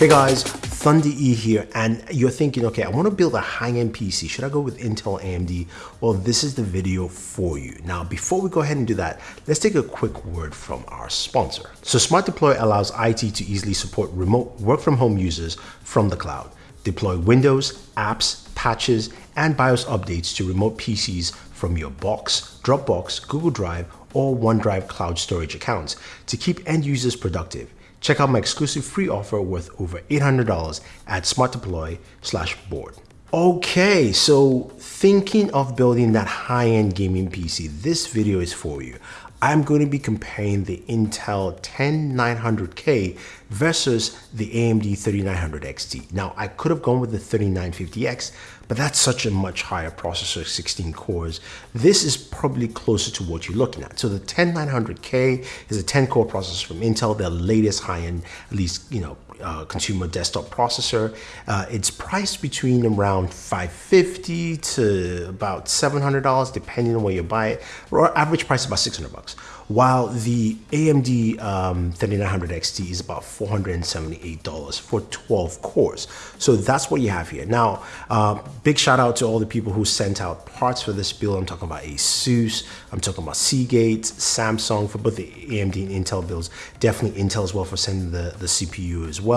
Hey guys, Thunder E here, and you're thinking, okay, I want to build a high-end PC. Should I go with Intel AMD? Well, this is the video for you. Now, before we go ahead and do that, let's take a quick word from our sponsor. So Smart Deploy allows IT to easily support remote work from home users from the cloud. Deploy Windows, apps, patches, and BIOS updates to remote PCs from your Box, Dropbox, Google Drive, or OneDrive cloud storage accounts to keep end users productive. Check out my exclusive free offer worth over $800 at smartdeploy slash board. Okay, so thinking of building that high-end gaming PC, this video is for you. I'm going to be comparing the Intel 10900K versus the AMD 3900 XT. Now, I could have gone with the 3950X, but that's such a much higher processor, 16 cores. This is probably closer to what you're looking at. So the 10900K is a 10 core processor from Intel, their latest high-end, at least, you know, uh, consumer desktop processor. Uh, it's priced between around 550 to about $700 depending on where you buy it. Or average price about 600 bucks. While the AMD um, 3900 XT is about $478 for 12 cores. So that's what you have here. Now, uh, big shout out to all the people who sent out parts for this build. I'm talking about ASUS, I'm talking about Seagate, Samsung for both the AMD and Intel builds. Definitely Intel as well for sending the, the CPU as well,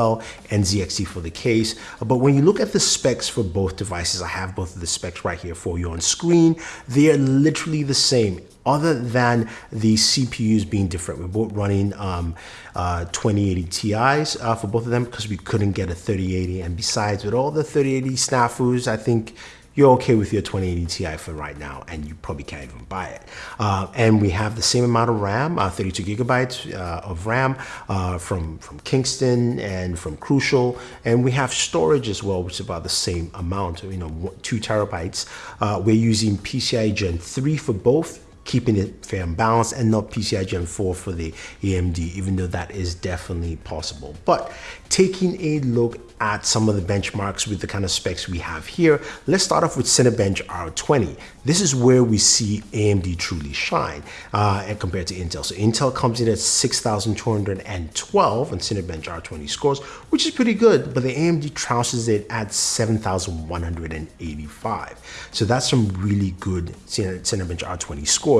and NZXT for the case. But when you look at the specs for both devices, I have both of the specs right here for you on screen. They are literally the same other than the CPUs being different. We're both running um, uh, 2080 Ti's uh, for both of them because we couldn't get a 3080. And besides, with all the 3080 snafus, I think you're okay with your 2080 Ti for right now, and you probably can't even buy it. Uh, and we have the same amount of RAM, uh, 32 gigabytes uh, of RAM uh, from, from Kingston and from Crucial. And we have storage as well, which is about the same amount, you know, two terabytes. Uh, we're using PCI Gen 3 for both keeping it fair and balanced and not PCI Gen 4 for the AMD, even though that is definitely possible. But taking a look at some of the benchmarks with the kind of specs we have here, let's start off with Cinebench R20. This is where we see AMD truly shine uh, and compared to Intel. So Intel comes in at 6,212 on Cinebench R20 scores, which is pretty good, but the AMD trounces it at 7,185. So that's some really good Cinebench R20 scores.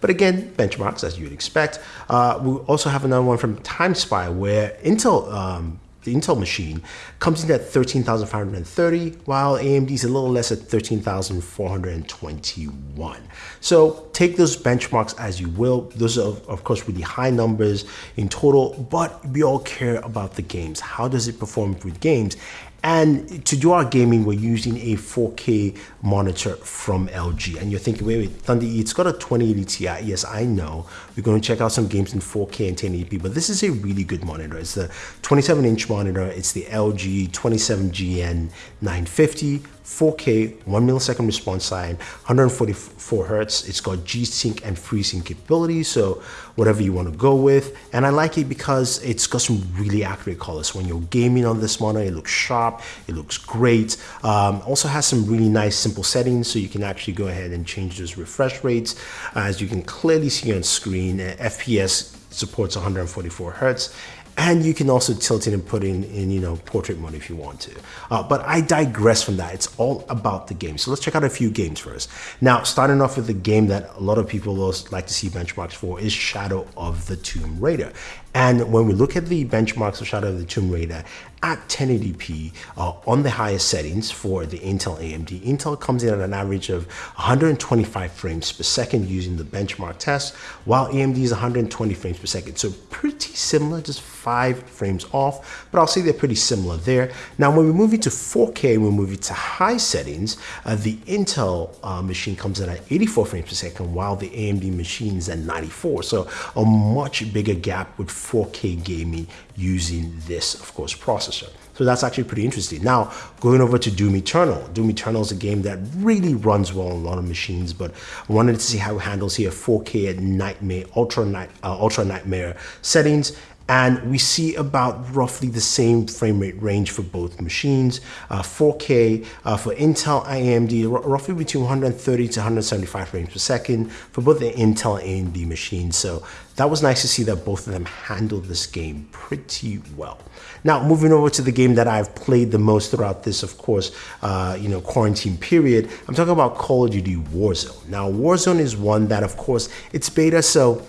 But again, benchmarks as you would expect. Uh, we also have another one from TimeSpy where Intel um, the Intel machine comes in at 13,530, while AMD is a little less at 13,421. So take those benchmarks as you will. Those are, of course, really high numbers in total, but we all care about the games. How does it perform with games? And to do our gaming, we're using a 4K monitor from LG. And you're thinking, wait, wait, Thunder E, it's got a 2080 Ti. Yes, I know. We're going to check out some games in 4K and 1080p, but this is a really good monitor. It's the 27 inch monitor. It's the LG 27GN 950 4K, 1 millisecond response time, 144 hertz. It's got G-Sync and FreeSync capabilities, so whatever you want to go with. And I like it because it's got some really accurate colors. When you're gaming on this monitor, it looks sharp, it looks great. Um, also has some really nice simple settings, so you can actually go ahead and change those refresh rates. As you can clearly see on screen, FPS supports 144 hertz and you can also tilt it and put in, in you know, portrait mode if you want to. Uh, but I digress from that. It's all about the game. So let's check out a few games first. Now, starting off with the game that a lot of people like to see benchmarks for is Shadow of the Tomb Raider. And when we look at the benchmarks of Shadow of the Tomb Raider at 1080p uh, on the highest settings for the Intel AMD, Intel comes in at an average of 125 frames per second using the benchmark test, while AMD is 120 frames per second. So pretty similar, just five frames off, but I'll say they're pretty similar there. Now, when we move into 4K, we move it to high settings, uh, the Intel uh, machine comes in at 84 frames per second, while the AMD machine is at 94. So a much bigger gap with 4K gaming using this, of course, processor. So that's actually pretty interesting. Now, going over to Doom Eternal. Doom Eternal is a game that really runs well on a lot of machines, but I wanted to see how it handles here 4K at Nightmare, Ultra, Night, uh, Ultra Nightmare settings And we see about roughly the same frame rate range for both machines. Uh, 4K uh, for Intel AMD, roughly between 130 to 175 frames per second for both the Intel and AMD machines. So that was nice to see that both of them handled this game pretty well. Now, moving over to the game that I've played the most throughout this, of course, uh, you know, quarantine period, I'm talking about Call of Duty Warzone. Now, Warzone is one that, of course, it's beta, so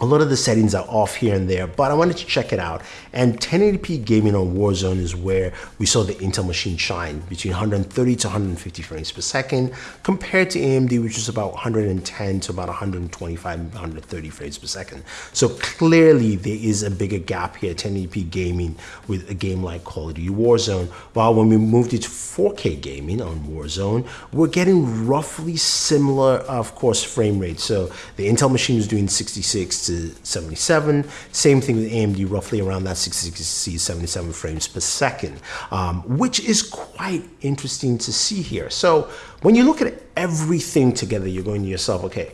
a lot of the settings are off here and there, but I wanted to check it out. And 1080p gaming on Warzone is where we saw the Intel machine shine between 130 to 150 frames per second compared to AMD, which is about 110 to about 125, 130 frames per second. So clearly there is a bigger gap here, 1080p gaming with a game like Call of Duty Warzone. While when we moved it to 4K gaming on Warzone, we're getting roughly similar, of course, frame rates. So the Intel machine is doing 66 to 77. Same thing with AMD, roughly around that 60 77 frames per second, um, which is quite interesting to see here. So when you look at everything together, you're going to yourself, okay,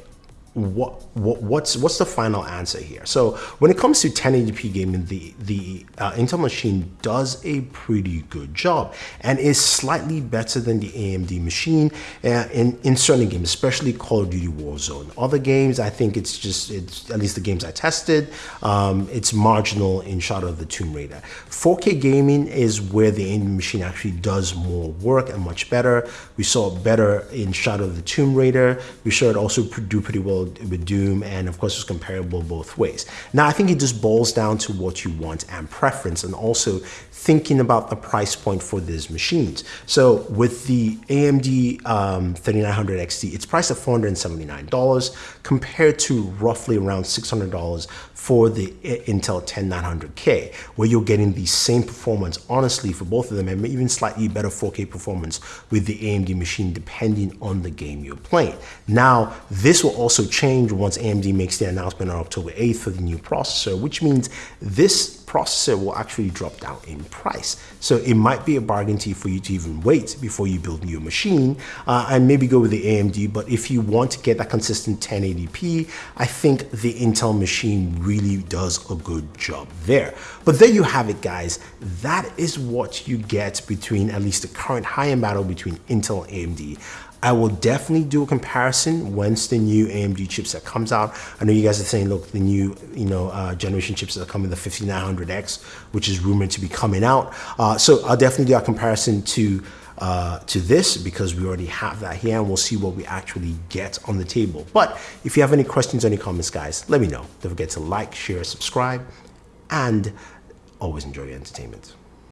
what, what what's what's the final answer here? So when it comes to 1080p gaming, the the uh, Intel machine does a pretty good job and is slightly better than the AMD machine uh, in in certain games, especially Call of Duty Warzone. Other games, I think it's just it's at least the games I tested, um, it's marginal in Shadow of the Tomb Raider. 4K gaming is where the AMD machine actually does more work and much better. We saw it better in Shadow of the Tomb Raider. We saw it also do pretty well with Doom, and of course it's comparable both ways. Now I think it just boils down to what you want and preference, and also thinking about the price point for these machines. So with the AMD um, 3900 XT, it's priced at $479 compared to roughly around $600 for the Intel 10900K, where you're getting the same performance, honestly, for both of them, and even slightly better 4K performance with the AMD machine, depending on the game you're playing. Now, this will also change once AMD makes the announcement on October 8th for the new processor, which means this processor will actually drop down in price. So it might be a bargain to you for you to even wait before you build your machine uh, and maybe go with the AMD. But if you want to get that consistent 1080p, I think the Intel machine really does a good job there. But there you have it, guys. That is what you get between at least the current high-end battle between Intel and AMD. I will definitely do a comparison once the new AMD chipset comes out. I know you guys are saying, look, the new you know uh, generation chips are coming, the 5900X, which is rumored to be coming out. Uh, so I'll definitely do a comparison to uh, to this because we already have that here and we'll see what we actually get on the table. But if you have any questions any comments, guys, let me know. Don't forget to like, share, subscribe, and always enjoy your entertainment.